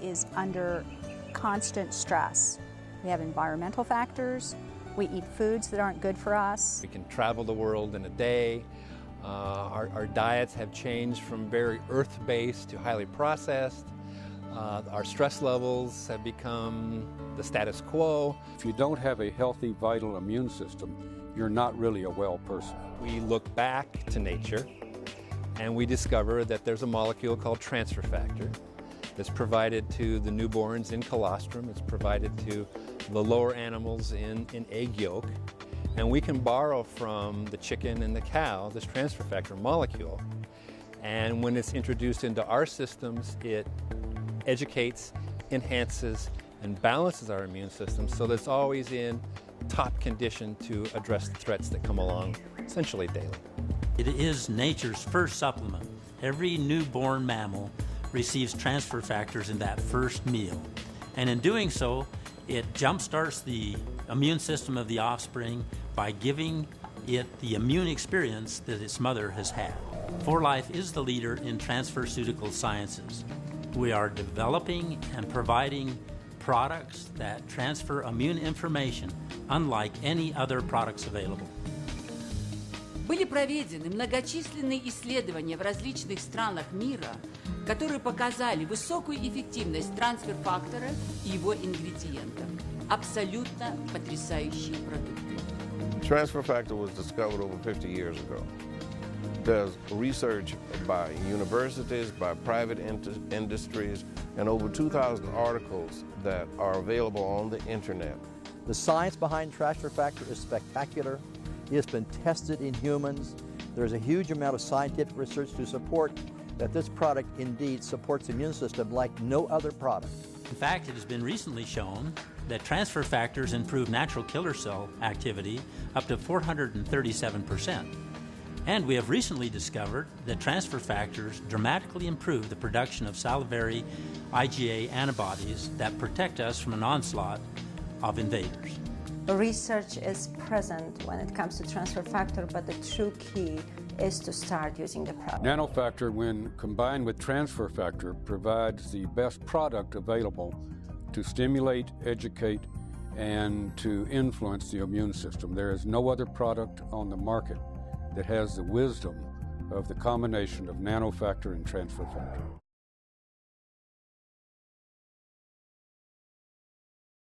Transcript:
is under constant stress. We have environmental factors. We eat foods that aren't good for us. We can travel the world in a day. Uh, our, our, diets have changed from very earth-based to highly processed. Uh, our stress levels have become the status quo. If you don't have a healthy, vital immune system, you're not really a well person. We look back to nature and we discover that there's a molecule called transfer factor that's provided to the newborns in colostrum. It's provided to the lower animals in, in egg yolk. And we can borrow from the chicken and the cow this transfer factor molecule. And when it's introduced into our systems, it educates, enhances, and balances our immune system so that it's always in top condition to address the threats that come along essentially daily. It is nature's first supplement. Every newborn mammal receives transfer factors in that first meal. And in doing so, it jumpstarts the immune system of the offspring by giving it the immune experience that its mother has had. 4Life is the leader in transferceutical sciences. We are developing and providing products that transfer immune information unlike any other products available. Были проведены многочисленные исследования в различных странах мира, которые показали высокую эффективность трансфер-фактора и его ингредиентов. Абсолютно потрясающие продукты. Transfer factor was discovered over 50 years ago. There's research by universities, by private industries, and over 2,000 articles that are available on the internet. The science behind transfer factor is spectacular. It has been tested in humans. There's a huge amount of scientific research to support that this product indeed supports the immune system like no other product. In fact, it has been recently shown that transfer factors improve natural killer cell activity up to 437%. And we have recently discovered that transfer factors dramatically improve the production of salivary IgA antibodies that protect us from an onslaught of invaders. Research is present when it comes to transfer factor, but the true key is to start using the product. Nanofactor, when combined with transfer factor, provides the best product available to stimulate, educate, and to influence the immune system. There is no other product on the market that has the wisdom of the combination of nanofactor and transfer factor.